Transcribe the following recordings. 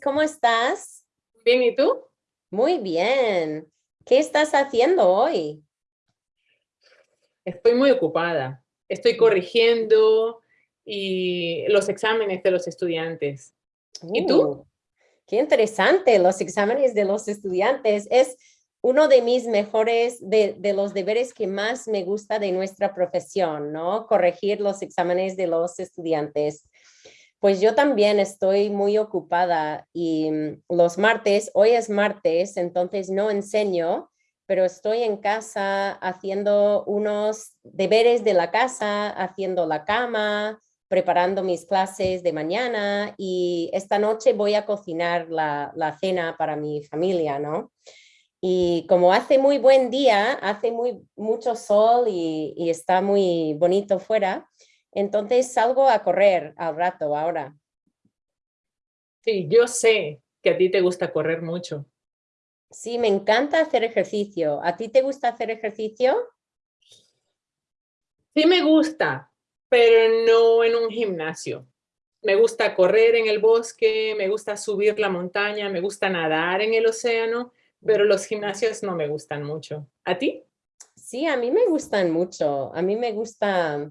¿cómo estás? Bien, ¿y tú? Muy bien. ¿Qué estás haciendo hoy? Estoy muy ocupada. Estoy corrigiendo y los exámenes de los estudiantes. ¿Y tú? Uh, qué interesante, los exámenes de los estudiantes. Es uno de mis mejores, de, de, los deberes que más me gusta de nuestra profesión, ¿no? Corregir los exámenes de los estudiantes. Pues yo también estoy muy ocupada y mm, los martes, hoy es martes, entonces no enseño, pero estoy en casa haciendo unos deberes de la casa, haciendo la cama, preparando mis clases de mañana y esta noche voy a cocinar la, la cena para mi familia, ¿no? Y como hace muy buen día, hace muy, mucho sol y, y está muy bonito fuera, entonces salgo a correr al rato ahora. Sí, yo sé que a ti te gusta correr mucho. Sí, me encanta hacer ejercicio. ¿A ti te gusta hacer ejercicio? Sí me gusta, pero no en un gimnasio. Me gusta correr en el bosque, me gusta subir la montaña, me gusta nadar en el océano, pero los gimnasios no me gustan mucho. ¿A ti? Sí, a mí me gustan mucho. A mí me gusta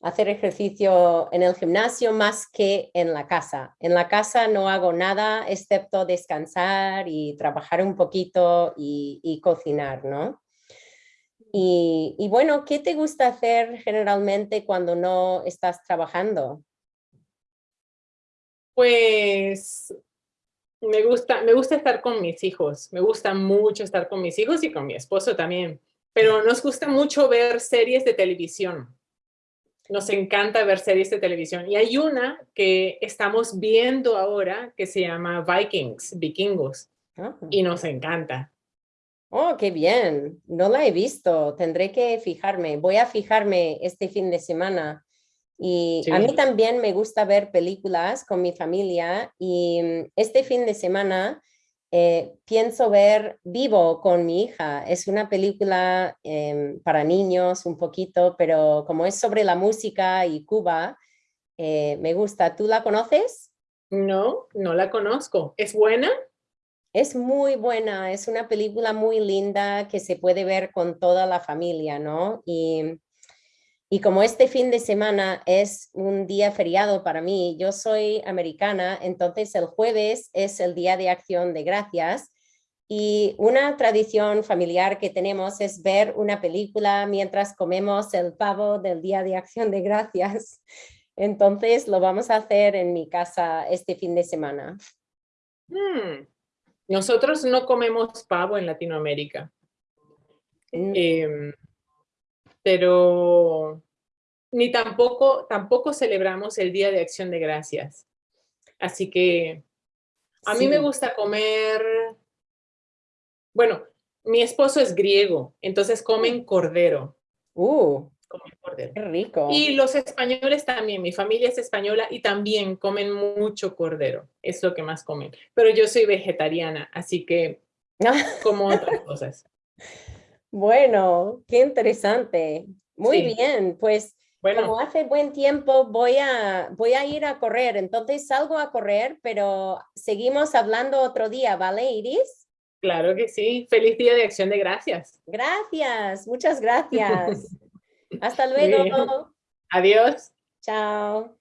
hacer ejercicio en el gimnasio más que en la casa. En la casa no hago nada excepto descansar y trabajar un poquito y, cocinar, ¿no? Y, y, bueno, ¿qué te gusta hacer generalmente cuando no estás trabajando? Pues me gusta, me gusta estar con mis hijos, me gusta mucho estar con mis hijos y con mi esposo también, pero nos gusta mucho ver series de televisión nos encanta ver series de televisión. Y hay una que estamos viendo ahora que se llama Vikings, Vikingos. Ah. Y nos encanta. Oh, qué bien. No la he visto. Tendré que fijarme. Voy a fijarme este fin de semana. Y a mí también me gusta ver películas con mi familia. Y mm, este fin de semana eh, pienso ver Vivo con mi hija. Es una película em, para niños un poquito, pero como es sobre la música y Cuba, eh, me gusta. ¿Tú la conoces? No, no la conozco. ¿Es buena? Es muy buena, es una película muy linda que se puede ver con toda la familia, ¿no? Y y como este fin de semana es un día feriado para mí, yo soy americana, entonces el jueves es el Día de Acción de Gracias y una tradición familiar que tenemos es ver una película mientras comemos el pavo del Día de Acción de Gracias. Entonces lo vamos a hacer en mi casa este fin de semana. Hmm. Nosotros no comemos pavo en Latinoamérica. Mm. Em, pero ni tampoco, tampoco celebramos el Día de Acción de Gracias. Así que a mí me gusta comer, bueno, mi esposo es griego, entonces comen cordero. Uh, comen cordero. Qué rico. Y los españoles también, mi familia es española y también comen mucho cordero, es lo que más comen. Pero yo soy vegetariana, así que como otras cosas. Bueno, qué interesante. Muy bien, pues bueno. como hace buen tiempo voy a, voy a ir a correr, entonces salgo a correr, pero seguimos hablando otro día, ¿vale, Iris? Claro que sí. Feliz Día de Acción de Gracias. Gracias, muchas gracias. Hasta luego. Adiós. Chao.